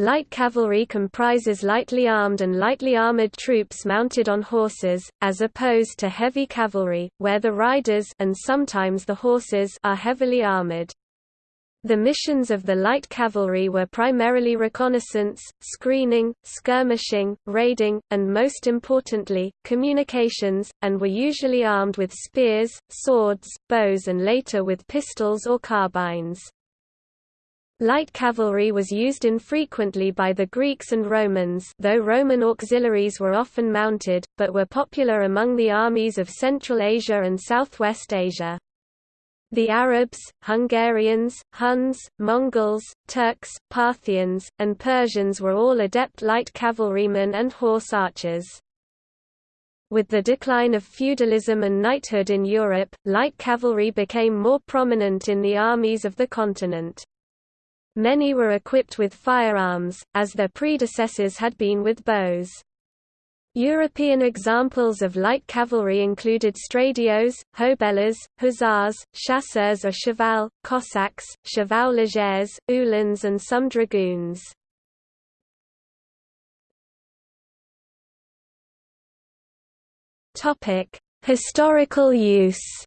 Light cavalry comprises lightly armed and lightly armored troops mounted on horses, as opposed to heavy cavalry, where the riders and sometimes the horses are heavily armored. The missions of the light cavalry were primarily reconnaissance, screening, skirmishing, raiding, and most importantly, communications, and were usually armed with spears, swords, bows and later with pistols or carbines. Light cavalry was used infrequently by the Greeks and Romans though Roman auxiliaries were often mounted, but were popular among the armies of Central Asia and Southwest Asia. The Arabs, Hungarians, Huns, Mongols, Turks, Parthians, and Persians were all adept light cavalrymen and horse archers. With the decline of feudalism and knighthood in Europe, light cavalry became more prominent in the armies of the continent. Many were equipped with firearms, as their predecessors had been with bows. European examples of light cavalry included stradiots, hobelars, hussars, chasseurs à cheval, Cossacks, chevau-légers, uhlans and some dragoons. Historical use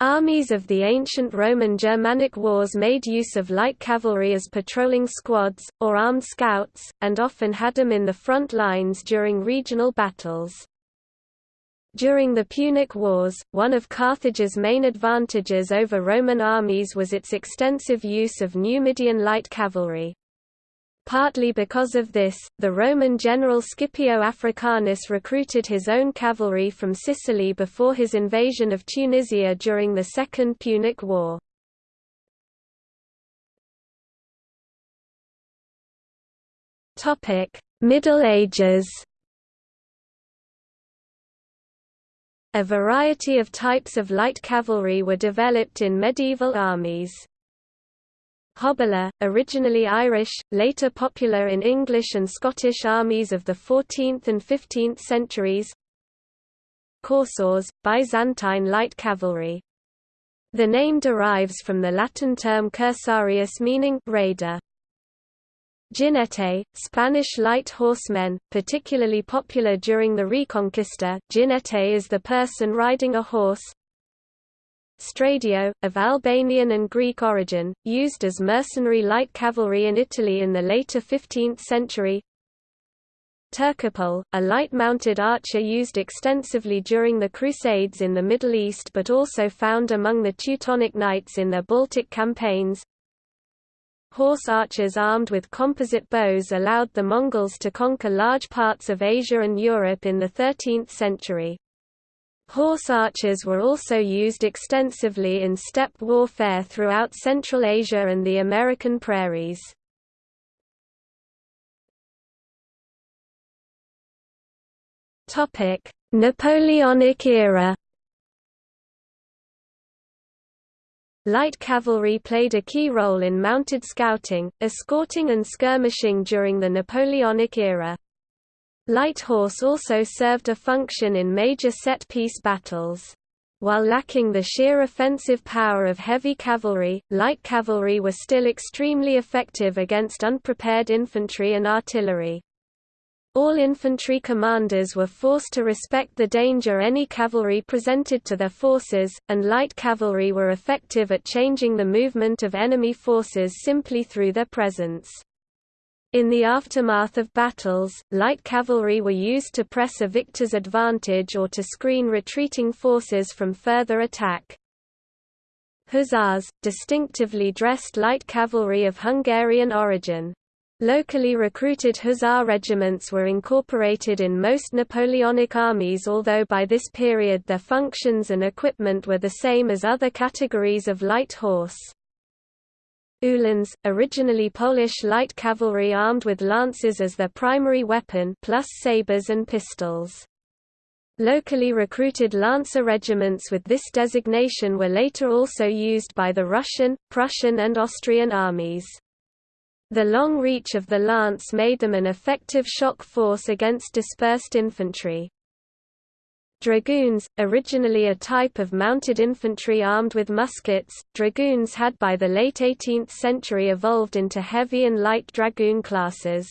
Armies of the ancient Roman Germanic wars made use of light cavalry as patrolling squads, or armed scouts, and often had them in the front lines during regional battles. During the Punic Wars, one of Carthage's main advantages over Roman armies was its extensive use of Numidian light cavalry. Partly because of this, the Roman general Scipio Africanus recruited his own cavalry from Sicily before his invasion of Tunisia during the Second Punic War. Middle Ages A variety of types of light cavalry were developed in medieval armies. Hobelar, originally Irish, later popular in English and Scottish armies of the 14th and 15th centuries Cursores, Byzantine light cavalry. The name derives from the Latin term cursarius meaning raider. Jinete, Spanish light horsemen, particularly popular during the Reconquista. Jinete is the person riding a horse, Stradiot, of Albanian and Greek origin, used as mercenary light cavalry in Italy in the later 15th century. Turcopole, a light-mounted archer used extensively during the Crusades in the Middle East but also found among the Teutonic Knights in their Baltic campaigns. Horse archers armed with composite bows allowed the Mongols to conquer large parts of Asia and Europe in the 13th century. Horse archers were also used extensively in steppe warfare throughout Central Asia and the American prairies. Napoleonic era Light cavalry played a key role in mounted scouting, escorting and skirmishing during the Napoleonic era. Light horse also served a function in major set-piece battles. While lacking the sheer offensive power of heavy cavalry, light cavalry were still extremely effective against unprepared infantry and artillery. All infantry commanders were forced to respect the danger any cavalry presented to their forces, and light cavalry were effective at changing the movement of enemy forces simply through their presence. In the aftermath of battles, light cavalry were used to press a victor's advantage or to screen retreating forces from further attack. Hussars, distinctively dressed light cavalry of Hungarian origin. Locally recruited hussar regiments were incorporated in most Napoleonic armies although by this period their functions and equipment were the same as other categories of light horse. Uhlans, originally Polish light cavalry armed with lances as their primary weapon plus sabers and pistols. Locally recruited lancer regiments with this designation were later also used by the Russian, Prussian and Austrian armies. The long reach of the lance made them an effective shock force against dispersed infantry. Dragoons, originally a type of mounted infantry armed with muskets, dragoons had by the late 18th century evolved into heavy and light dragoon classes.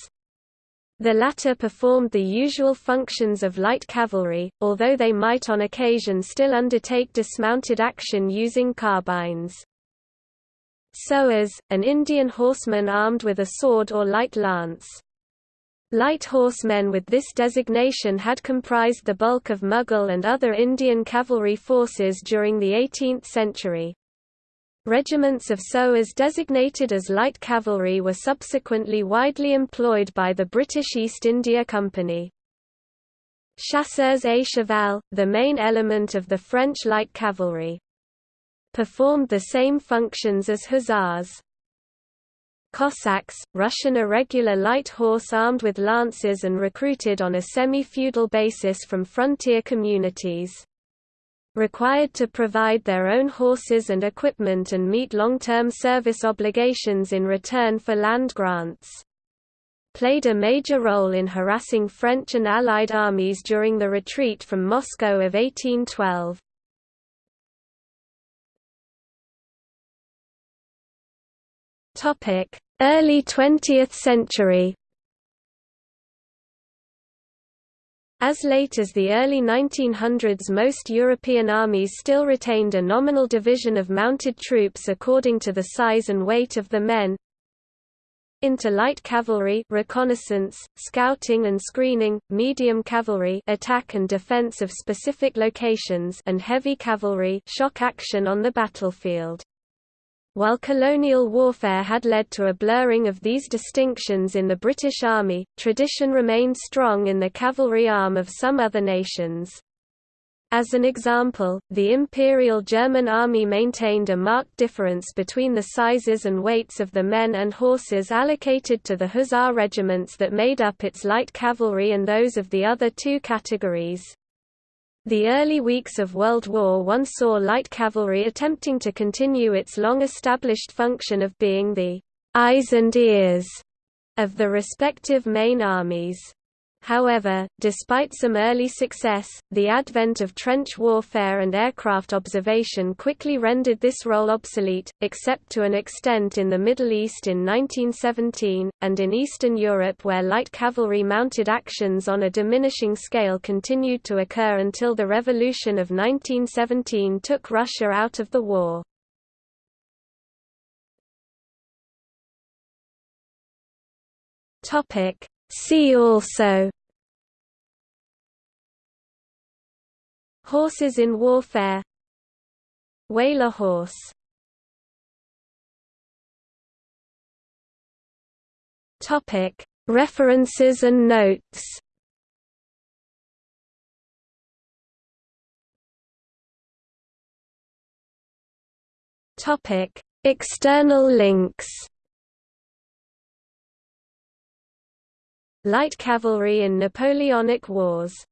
The latter performed the usual functions of light cavalry, although they might on occasion still undertake dismounted action using carbines. Sowars, an Indian horseman armed with a sword or light lance. Light horsemen with this designation had comprised the bulk of Mughal and other Indian cavalry forces during the 18th century. Regiments of sowars designated as light cavalry were subsequently widely employed by the British East India Company. Chasseurs à cheval, the main element of the French light cavalry, performed the same functions as hussars. Cossacks, Russian irregular light horse armed with lances and recruited on a semi-feudal basis from frontier communities. Required to provide their own horses and equipment and meet long-term service obligations in return for land grants. Played a major role in harassing French and Allied armies during the retreat from Moscow of 1812. Topic: Early 20th century. As late as the early 1900s most European armies still retained a nominal division of mounted troops according to the size and weight of the men, into light cavalry reconnaissance, scouting and screening, medium cavalry attack and defense of specific locations and heavy cavalry shock action on the battlefield. While colonial warfare had led to a blurring of these distinctions in the British Army, tradition remained strong in the cavalry arm of some other nations. As an example, the Imperial German Army maintained a marked difference between the sizes and weights of the men and horses allocated to the hussar regiments that made up its light cavalry and those of the other two categories. The early weeks of World War I saw light cavalry attempting to continue its long-established function of being the eyes and ears of the respective main armies. However, despite some early success, the advent of trench warfare and aircraft observation quickly rendered this role obsolete, except to an extent in the Middle East in 1917, and in Eastern Europe where light cavalry mounted actions on a diminishing scale continued to occur until the Revolution of 1917 took Russia out of the war. See also Horses in warfare. Waler horse. References and notes. Topic External links. Light cavalry in Napoleonic Wars